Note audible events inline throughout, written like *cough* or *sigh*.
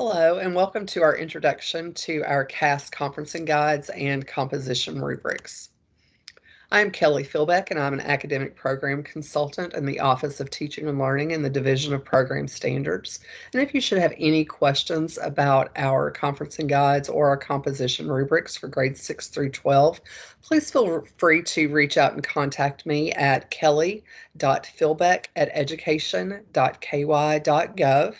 Hello, and welcome to our introduction to our CAS conferencing guides and composition rubrics. I'm Kelly Philbeck, and I'm an academic program consultant in the Office of Teaching and Learning in the Division of Program Standards. And if you should have any questions about our conferencing guides or our composition rubrics for grades 6 through 12, please feel free to reach out and contact me at kelly.philbeck at education.ky.gov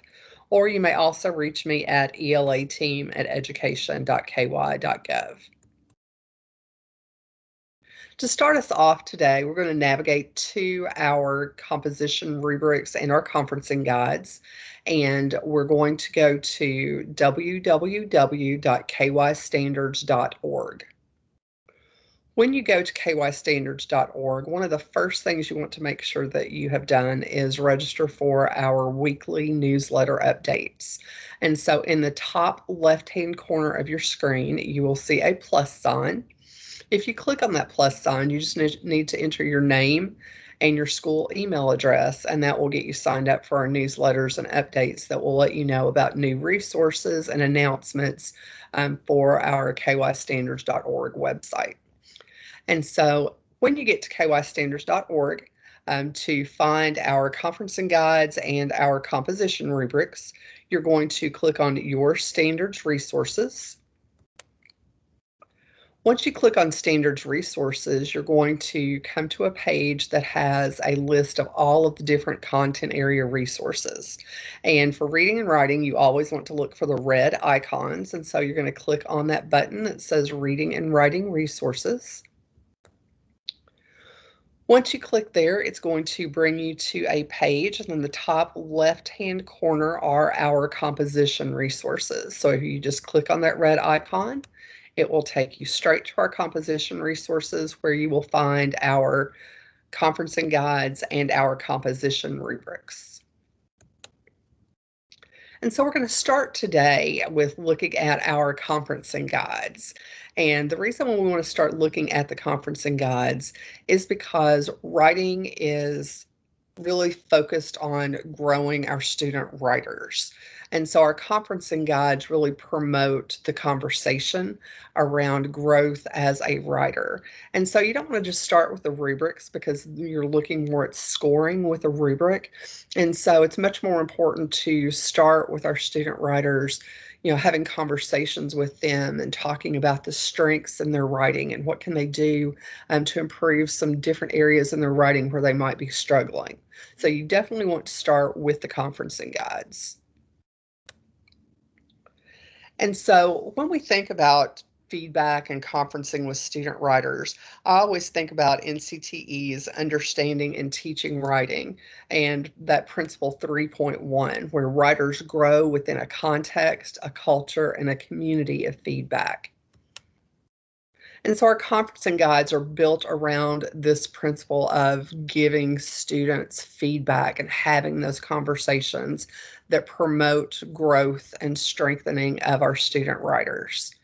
or you may also reach me at elateam at education.ky.gov. To start us off today, we're going to navigate to our composition rubrics and our conferencing guides, and we're going to go to www.kystandards.org. When you go to kystandards.org, one of the first things you want to make sure that you have done is register for our weekly newsletter updates. And so in the top left-hand corner of your screen, you will see a plus sign. If you click on that plus sign, you just need to enter your name and your school email address, and that will get you signed up for our newsletters and updates that will let you know about new resources and announcements um, for our kystandards.org website. And so when you get to kystandards.org um, to find our conferencing guides and our composition rubrics, you're going to click on Your Standards Resources. Once you click on Standards Resources, you're going to come to a page that has a list of all of the different content area resources. And for reading and writing, you always want to look for the red icons. And so you're going to click on that button that says Reading and Writing Resources. Once you click there, it's going to bring you to a page and in the top left-hand corner are our composition resources. So if you just click on that red icon, it will take you straight to our composition resources where you will find our conferencing guides and our composition rubrics. And so we're going to start today with looking at our conferencing guides. And the reason why we want to start looking at the conferencing guides is because writing is really focused on growing our student writers. And so our conferencing guides really promote the conversation around growth as a writer. And so you don't want to just start with the rubrics because you're looking more at scoring with a rubric. And so it's much more important to start with our student writers you know having conversations with them and talking about the strengths in their writing and what can they do um, to improve some different areas in their writing where they might be struggling. So you definitely want to start with the conferencing guides. And so when we think about feedback and conferencing with student writers, I always think about NCTE's understanding and teaching writing and that principle 3.1, where writers grow within a context, a culture, and a community of feedback. And so our conferencing guides are built around this principle of giving students feedback and having those conversations that promote growth and strengthening of our student writers.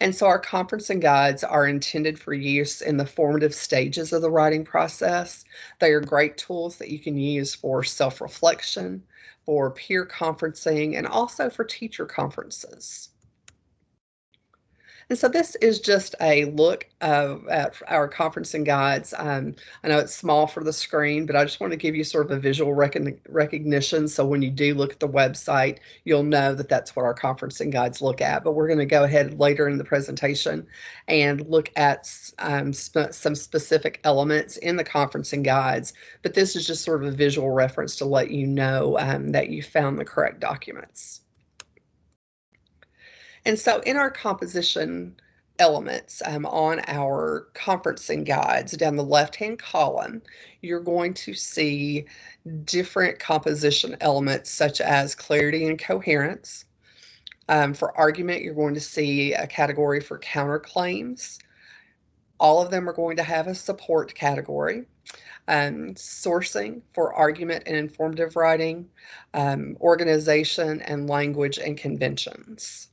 And so our conferencing guides are intended for use in the formative stages of the writing process. They are great tools that you can use for self-reflection, for peer conferencing, and also for teacher conferences. And so this is just a look of, at our conferencing guides. Um, I know it's small for the screen, but I just want to give you sort of a visual recognition. So when you do look at the website, you'll know that that's what our conferencing guides look at. But we're going to go ahead later in the presentation and look at um, sp some specific elements in the conferencing guides. But this is just sort of a visual reference to let you know um, that you found the correct documents. And so in our composition elements um, on our conferencing guides down the left-hand column, you're going to see different composition elements such as clarity and coherence. Um, for argument, you're going to see a category for counterclaims. All of them are going to have a support category. Um, sourcing for argument and informative writing, um, organization and language and conventions.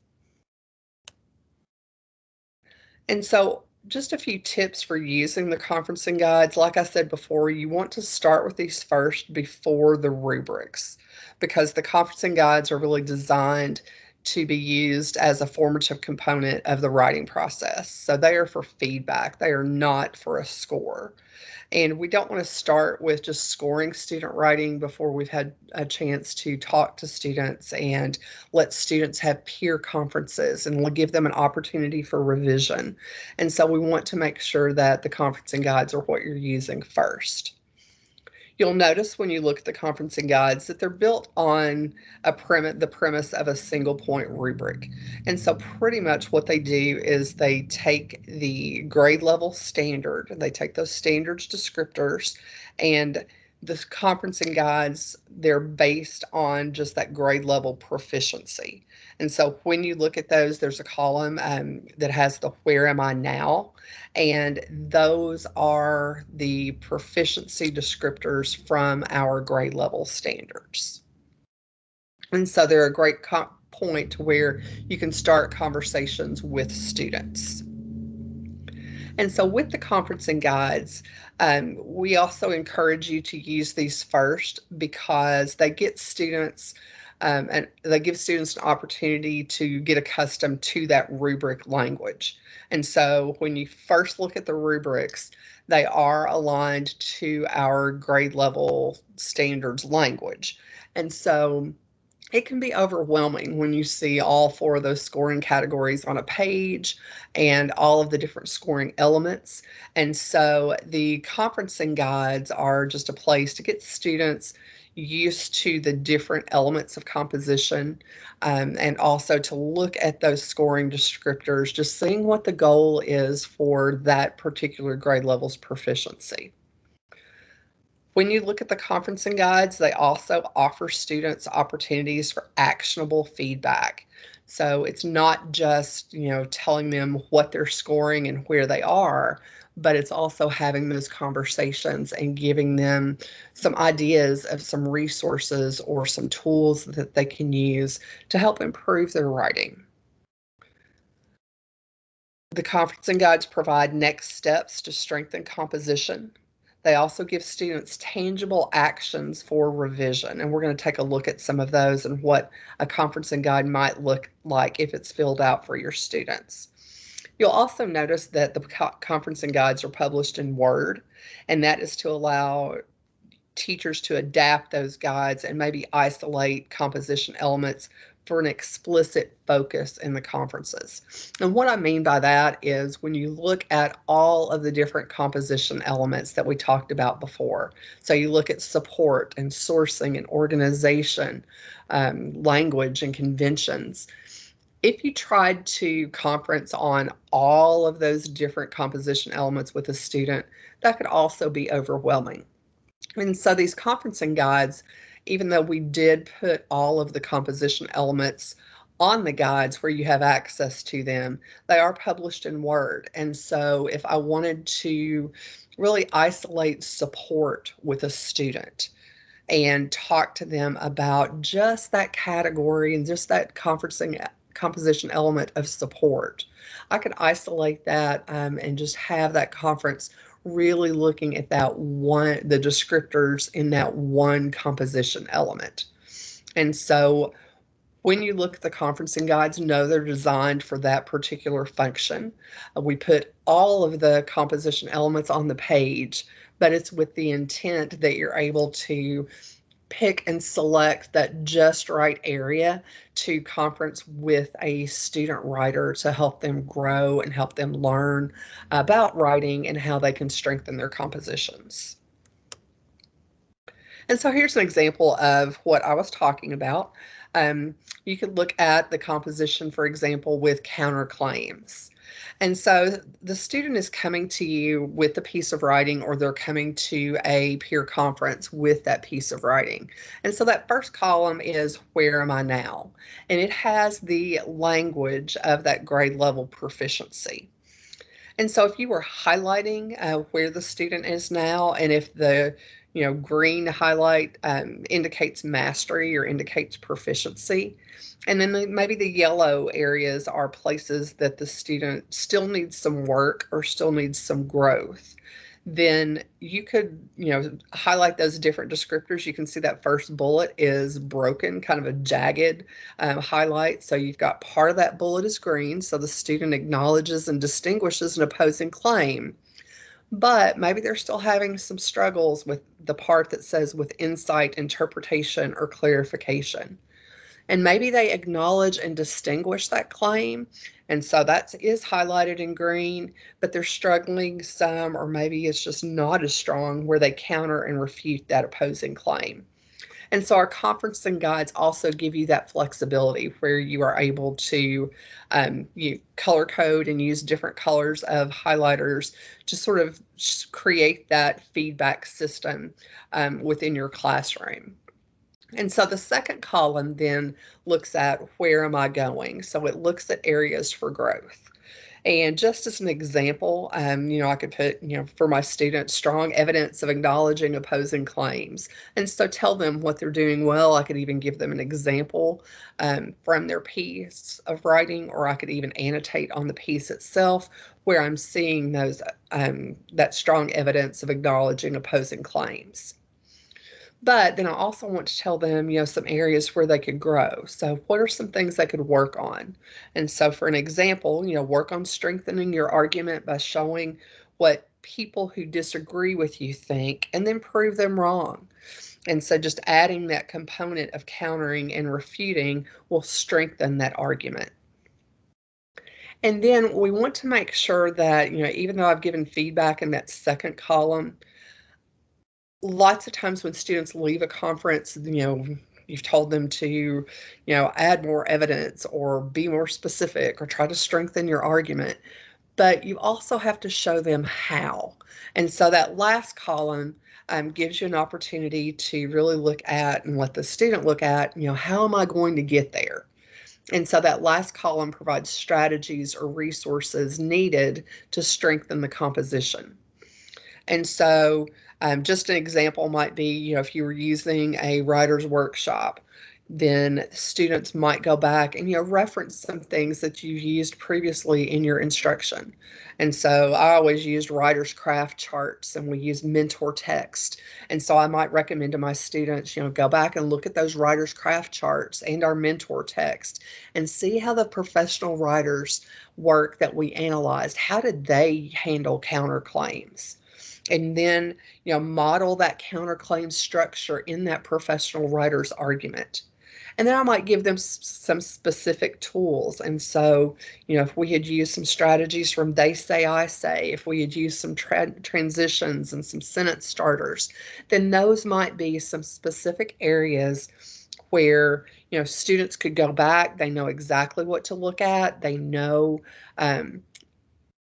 And so just a few tips for using the conferencing guides. Like I said before, you want to start with these first before the rubrics because the conferencing guides are really designed to be used as a formative component of the writing process. So they are for feedback, they are not for a score. And we don't want to start with just scoring student writing before we've had a chance to talk to students and let students have peer conferences and we'll give them an opportunity for revision. And so we want to make sure that the conferencing guides are what you're using first. You'll notice when you look at the conferencing guides that they're built on a premise, the premise of a single point rubric. And so pretty much what they do is they take the grade level standard, they take those standards descriptors and the conferencing guides, they're based on just that grade level proficiency. And so when you look at those, there's a column um, that has the where am I now? And those are the proficiency descriptors from our grade level standards. And so they're a great point to where you can start conversations with students. And so with the conferencing guides, um, we also encourage you to use these first because they get students um, and they give students an opportunity to get accustomed to that rubric language. And so when you first look at the rubrics, they are aligned to our grade level standards language. And so it can be overwhelming when you see all four of those scoring categories on a page and all of the different scoring elements. And so the conferencing guides are just a place to get students used to the different elements of composition um, and also to look at those scoring descriptors, just seeing what the goal is for that particular grade level's proficiency. When you look at the conferencing guides, they also offer students opportunities for actionable feedback. So it's not just, you know, telling them what they're scoring and where they are, but it's also having those conversations and giving them some ideas of some resources or some tools that they can use to help improve their writing. The conferencing guides provide next steps to strengthen composition. They also give students tangible actions for revision, and we're going to take a look at some of those and what a conferencing guide might look like if it's filled out for your students. You'll also notice that the conferencing guides are published in Word, and that is to allow teachers to adapt those guides and maybe isolate composition elements for an explicit focus in the conferences. And what I mean by that is when you look at all of the different composition elements that we talked about before. So you look at support and sourcing and organization, um, language and conventions if you tried to conference on all of those different composition elements with a student, that could also be overwhelming. And so these conferencing guides, even though we did put all of the composition elements on the guides where you have access to them, they are published in Word. And so if I wanted to really isolate support with a student, and talk to them about just that category and just that conferencing composition element of support. I could isolate that um, and just have that conference really looking at that one, the descriptors in that one composition element. And so when you look at the conferencing guides, know they're designed for that particular function. Uh, we put all of the composition elements on the page, but it's with the intent that you're able to pick and select that just right area to conference with a student writer to help them grow and help them learn about writing and how they can strengthen their compositions. And so here's an example of what I was talking about. Um, you could look at the composition, for example, with counterclaims. And so the student is coming to you with a piece of writing or they're coming to a peer conference with that piece of writing. And so that first column is where am I now? And it has the language of that grade level proficiency. And so if you were highlighting uh, where the student is now and if the you know, green highlight um, indicates mastery or indicates proficiency. And then the, maybe the yellow areas are places that the student still needs some work or still needs some growth. then you could, you know, highlight those different descriptors. You can see that first bullet is broken, kind of a jagged um, highlight. So you've got part of that bullet is green, so the student acknowledges and distinguishes an opposing claim. But maybe they're still having some struggles with the part that says with insight, interpretation, or clarification and maybe they acknowledge and distinguish that claim. And so that is highlighted in green, but they're struggling some, or maybe it's just not as strong where they counter and refute that opposing claim. And so our conferencing guides also give you that flexibility where you are able to um, you color code and use different colors of highlighters to sort of create that feedback system um, within your classroom. And so the second column then looks at where am I going? So it looks at areas for growth. And just as an example, um, you know, I could put, you know, for my students, strong evidence of acknowledging opposing claims. And so tell them what they're doing well. I could even give them an example um, from their piece of writing, or I could even annotate on the piece itself where I'm seeing those um, that strong evidence of acknowledging opposing claims. But then I also want to tell them, you know, some areas where they could grow. So, what are some things they could work on? And so, for an example, you know, work on strengthening your argument by showing what people who disagree with you think and then prove them wrong. And so, just adding that component of countering and refuting will strengthen that argument. And then we want to make sure that, you know, even though I've given feedback in that second column, lots of times when students leave a conference, you know, you've told them to, you know, add more evidence or be more specific or try to strengthen your argument, but you also have to show them how. And so that last column um, gives you an opportunity to really look at and let the student look at, you know, how am I going to get there? And so that last column provides strategies or resources needed to strengthen the composition. And so um, just an example might be, you know, if you were using a writer's workshop, then students might go back and you know reference some things that you used previously in your instruction. And so I always used writer's craft charts and we use mentor text. And so I might recommend to my students, you know, go back and look at those writer's craft charts and our mentor text and see how the professional writers work that we analyzed. How did they handle counterclaims? And then you know model that counterclaim structure in that professional writer's argument and then I might give them some specific tools. And so, you know, if we had used some strategies from they say, I say, if we had used some tra transitions and some sentence starters, then those might be some specific areas where, you know, students could go back. They know exactly what to look at. They know, um,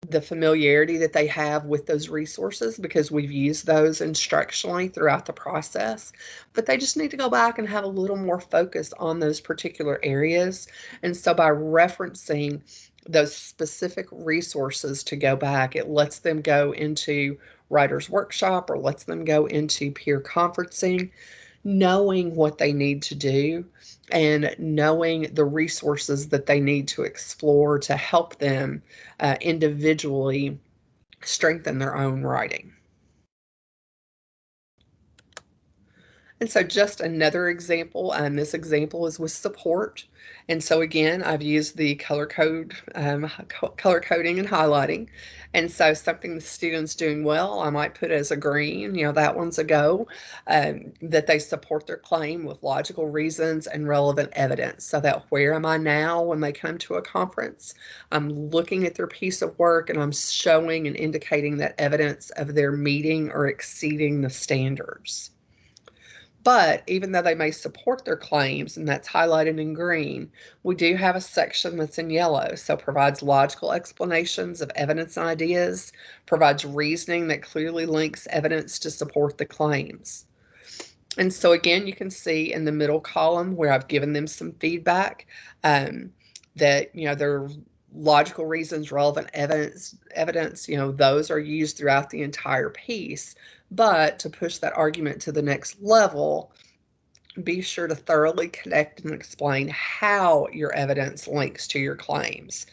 the familiarity that they have with those resources because we've used those instructionally throughout the process. But they just need to go back and have a little more focus on those particular areas. And so by referencing those specific resources to go back, it lets them go into writer's workshop or lets them go into peer conferencing knowing what they need to do and knowing the resources that they need to explore to help them uh, individually strengthen their own writing. And so just another example, and this example is with support. And so again, I've used the color code, um, color coding and highlighting. And so something the student's doing well, I might put as a green, you know, that one's a go, um, that they support their claim with logical reasons and relevant evidence. So that where am I now when they come to a conference? I'm looking at their piece of work and I'm showing and indicating that evidence of their meeting or exceeding the standards. But even though they may support their claims, and that's highlighted in green, we do have a section that's in yellow. So provides logical explanations of evidence and ideas, provides reasoning that clearly links evidence to support the claims. And so again, you can see in the middle column where I've given them some feedback um, that, you know, their logical reasons, relevant evidence, evidence, you know, those are used throughout the entire piece. But to push that argument to the next level, be sure to thoroughly connect and explain how your evidence links to your claims.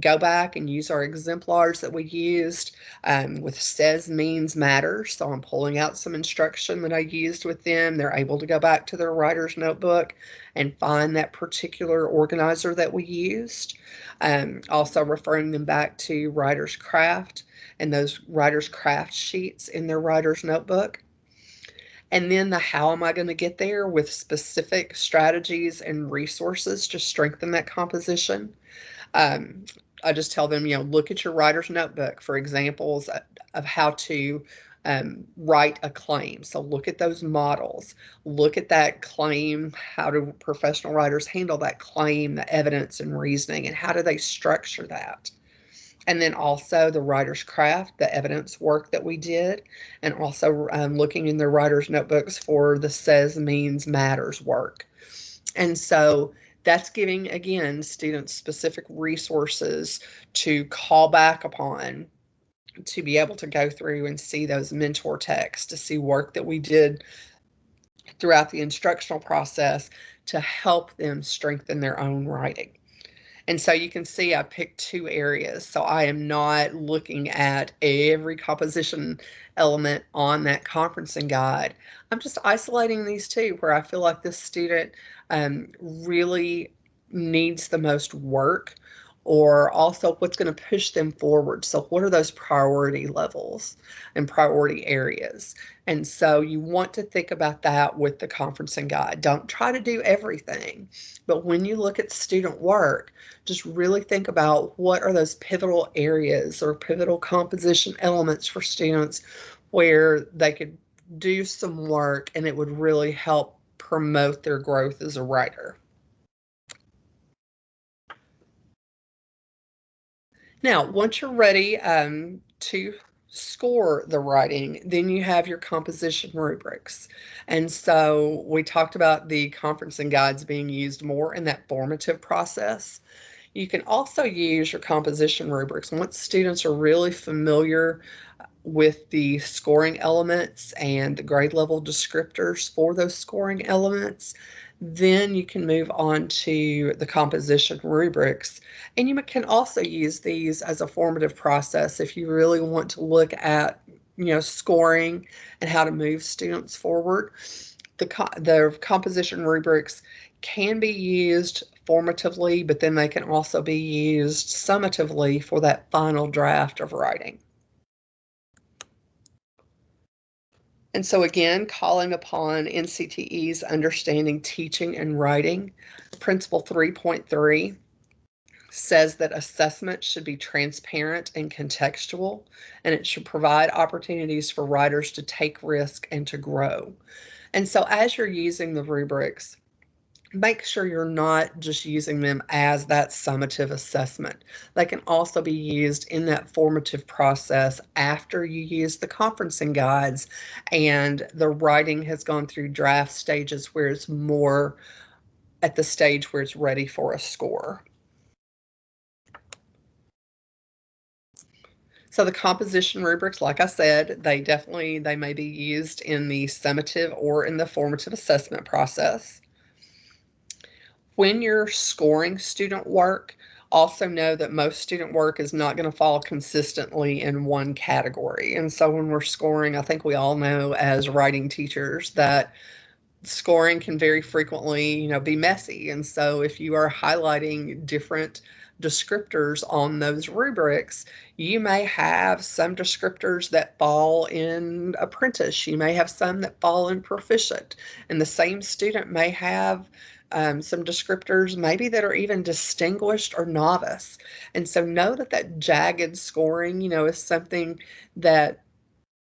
Go back and use our exemplars that we used um, with says means matters. So I'm pulling out some instruction that I used with them. They're able to go back to their writer's notebook and find that particular organizer that we used. Um, also referring them back to writer's craft and those writer's craft sheets in their writer's notebook. And then the how am I going to get there with specific strategies and resources to strengthen that composition. Um, I just tell them, you know, look at your writer's notebook for examples of how to um, write a claim. So look at those models, look at that claim. How do professional writers handle that claim, the evidence and reasoning, and how do they structure that? And then also the writer's craft, the evidence work that we did, and also um, looking in the writer's notebooks for the says means matters work. And so that's giving, again, students specific resources to call back upon to be able to go through and see those mentor texts, to see work that we did throughout the instructional process to help them strengthen their own writing. And so you can see I picked two areas. So I am not looking at every composition element on that conferencing guide. I'm just isolating these two where I feel like this student um, really needs the most work or also what's going to push them forward. So, what are those priority levels and priority areas? And so, you want to think about that with the conferencing guide. Don't try to do everything, but when you look at student work, just really think about what are those pivotal areas or pivotal composition elements for students where they could do some work and it would really help promote their growth as a writer. Now, once you're ready um, to score the writing, then you have your composition rubrics. And so we talked about the conferencing guides being used more in that formative process. You can also use your composition rubrics once students are really familiar with the scoring elements and the grade level descriptors for those scoring elements. Then you can move on to the composition rubrics. And you can also use these as a formative process if you really want to look at, you know, scoring and how to move students forward. The, the composition rubrics can be used formatively, but then they can also be used summatively for that final draft of writing. And so again, calling upon NCTE's understanding teaching and writing, principle 3.3 says that assessment should be transparent and contextual, and it should provide opportunities for writers to take risk and to grow. And so as you're using the rubrics, make sure you're not just using them as that summative assessment. They can also be used in that formative process after you use the conferencing guides and the writing has gone through draft stages where it's more at the stage where it's ready for a score. So the composition rubrics, like I said, they definitely, they may be used in the summative or in the formative assessment process when you're scoring student work, also know that most student work is not going to fall consistently in one category. And so when we're scoring, I think we all know as writing teachers that scoring can very frequently, you know, be messy. And so if you are highlighting different descriptors on those rubrics, you may have some descriptors that fall in apprentice. You may have some that fall in proficient. And the same student may have um, some descriptors maybe that are even distinguished or novice. And so know that that jagged scoring, you know, is something that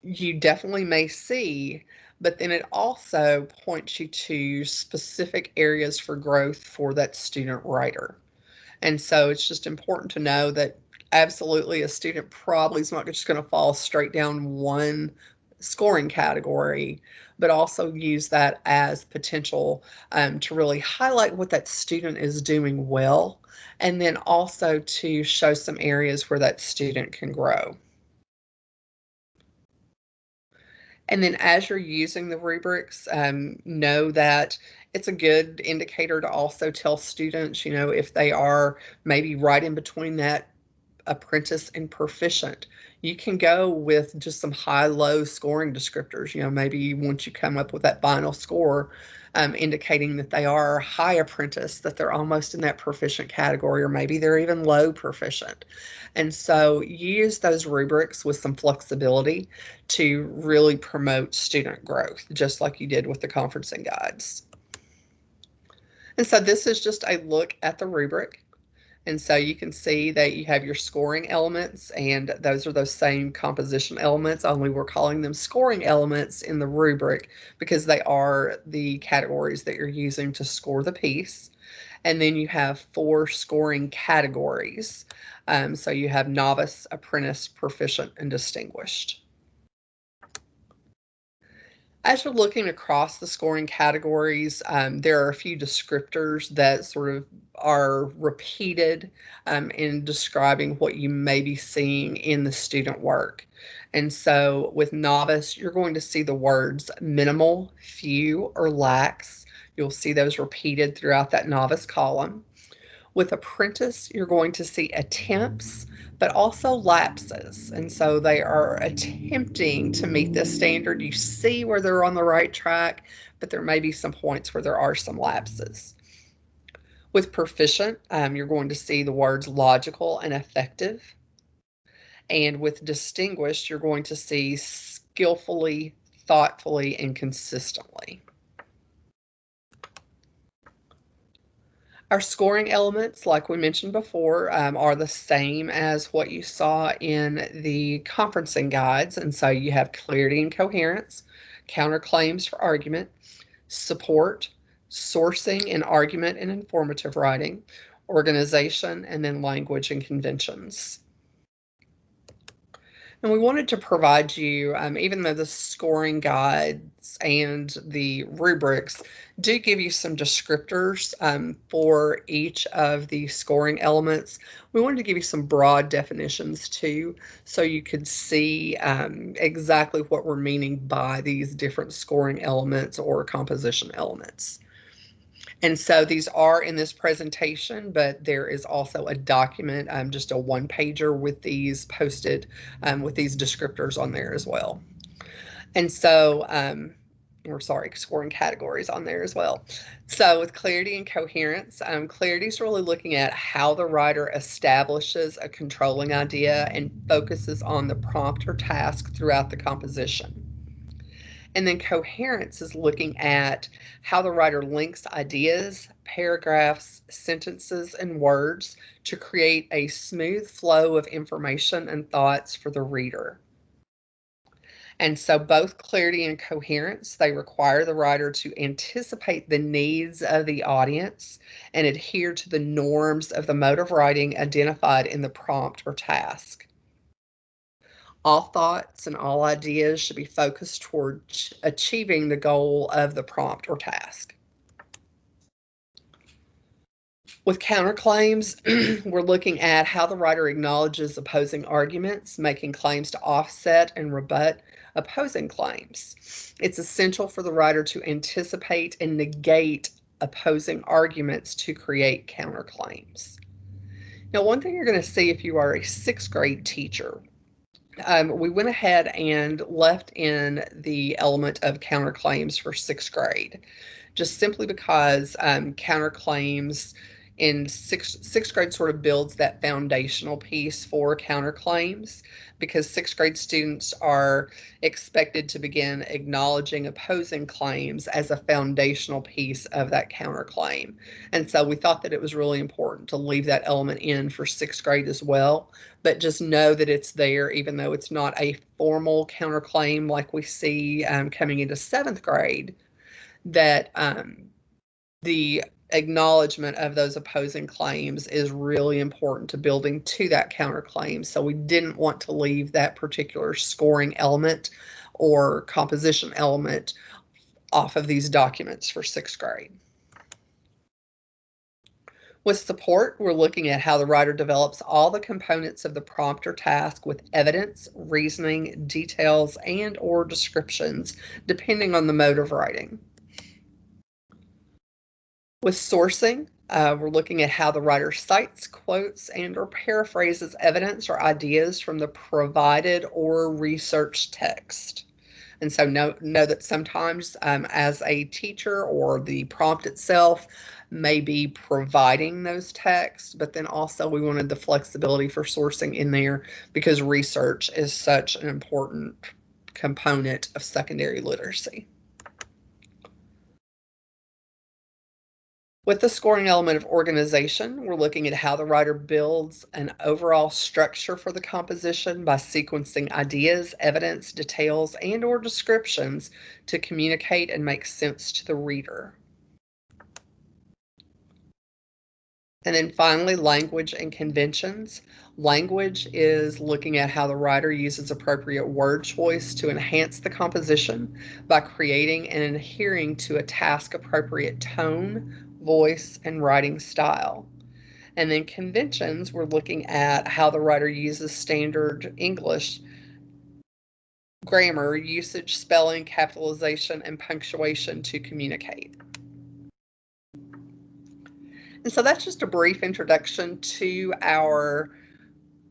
you definitely may see, but then it also points you to specific areas for growth for that student writer. And so it's just important to know that absolutely a student probably is not just going to fall straight down one scoring category, but also use that as potential um, to really highlight what that student is doing well, and then also to show some areas where that student can grow. And then as you're using the rubrics, um, know that it's a good indicator to also tell students, you know, if they are maybe right in between that apprentice and proficient. You can go with just some high-low scoring descriptors. You know, maybe once you come up with that final score, um, indicating that they are high apprentice, that they're almost in that proficient category, or maybe they're even low proficient. And so use those rubrics with some flexibility to really promote student growth, just like you did with the conferencing guides. And so this is just a look at the rubric. And so you can see that you have your scoring elements and those are those same composition elements, only we're calling them scoring elements in the rubric because they are the categories that you're using to score the piece. And then you have four scoring categories. Um, so you have novice, apprentice, proficient, and distinguished. As you're looking across the scoring categories, um, there are a few descriptors that sort of are repeated um, in describing what you may be seeing in the student work. And so with novice, you're going to see the words minimal, few, or lax. You'll see those repeated throughout that novice column. With apprentice, you're going to see attempts, but also lapses. And so they are attempting to meet this standard. You see where they're on the right track, but there may be some points where there are some lapses. With proficient, um, you're going to see the words logical and effective. And with distinguished, you're going to see skillfully, thoughtfully, and consistently. Our scoring elements, like we mentioned before, um, are the same as what you saw in the conferencing guides. And so you have clarity and coherence, counterclaims for argument, support, sourcing and argument and informative writing, organization, and then language and conventions. And we wanted to provide you, um, even though the scoring guides and the rubrics do give you some descriptors um, for each of the scoring elements, we wanted to give you some broad definitions too, so you could see um, exactly what we're meaning by these different scoring elements or composition elements. And so these are in this presentation, but there is also a document, um, just a one pager with these posted um, with these descriptors on there as well. And so, um, or sorry, scoring categories on there as well. So with clarity and coherence, um, clarity is really looking at how the writer establishes a controlling idea and focuses on the prompt or task throughout the composition. And then coherence is looking at how the writer links ideas, paragraphs, sentences, and words to create a smooth flow of information and thoughts for the reader. And so both clarity and coherence, they require the writer to anticipate the needs of the audience and adhere to the norms of the mode of writing identified in the prompt or task. All thoughts and all ideas should be focused toward achieving the goal of the prompt or task. With counterclaims, *clears throat* we're looking at how the writer acknowledges opposing arguments, making claims to offset and rebut opposing claims. It's essential for the writer to anticipate and negate opposing arguments to create counterclaims. Now, one thing you're going to see if you are a sixth grade teacher um, we went ahead and left in the element of counterclaims for sixth grade, just simply because um, counterclaims in sixth, sixth grade sort of builds that foundational piece for counterclaims because sixth grade students are expected to begin acknowledging opposing claims as a foundational piece of that counterclaim. And so we thought that it was really important to leave that element in for sixth grade as well, but just know that it's there, even though it's not a formal counterclaim like we see um, coming into seventh grade, that um, the acknowledgement of those opposing claims is really important to building to that counterclaim. So we didn't want to leave that particular scoring element or composition element off of these documents for sixth grade. With support, we're looking at how the writer develops all the components of the prompt or task with evidence, reasoning, details, and or descriptions, depending on the mode of writing. With sourcing, uh, we're looking at how the writer cites, quotes, and or paraphrases evidence or ideas from the provided or researched text. And so know, know that sometimes um, as a teacher or the prompt itself may be providing those texts, but then also we wanted the flexibility for sourcing in there because research is such an important component of secondary literacy. With the scoring element of organization, we're looking at how the writer builds an overall structure for the composition by sequencing ideas, evidence, details, and or descriptions to communicate and make sense to the reader. And then finally, language and conventions. Language is looking at how the writer uses appropriate word choice to enhance the composition by creating and adhering to a task appropriate tone, voice, and writing style. And then conventions, we're looking at how the writer uses standard English grammar, usage, spelling, capitalization, and punctuation to communicate. And so that's just a brief introduction to our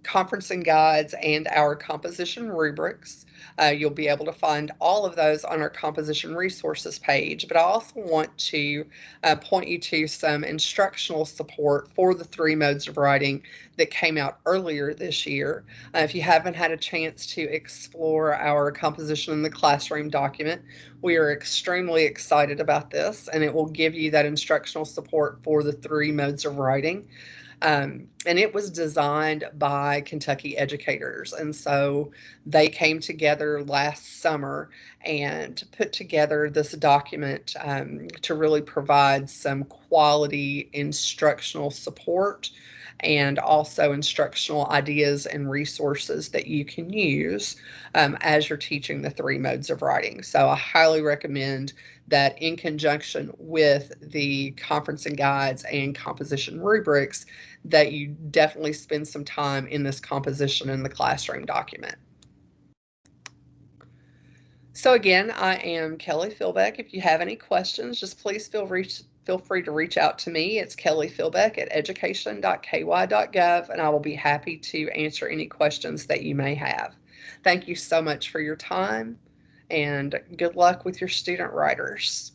conferencing guides and our composition rubrics. Uh, you'll be able to find all of those on our composition resources page, but I also want to uh, point you to some instructional support for the three modes of writing that came out earlier this year. Uh, if you haven't had a chance to explore our composition in the classroom document, we are extremely excited about this and it will give you that instructional support for the three modes of writing. Um, and it was designed by Kentucky educators. And so they came together last summer and put together this document um, to really provide some quality instructional support and also instructional ideas and resources that you can use um, as you're teaching the three modes of writing. So I highly recommend that in conjunction with the conferencing guides and composition rubrics, that you definitely spend some time in this composition in the classroom document. So again, I am Kelly Philbeck. If you have any questions, just please feel reach, feel free to reach out to me. It's Kelly Philbeck at education.ky.gov, and I will be happy to answer any questions that you may have. Thank you so much for your time, and good luck with your student writers.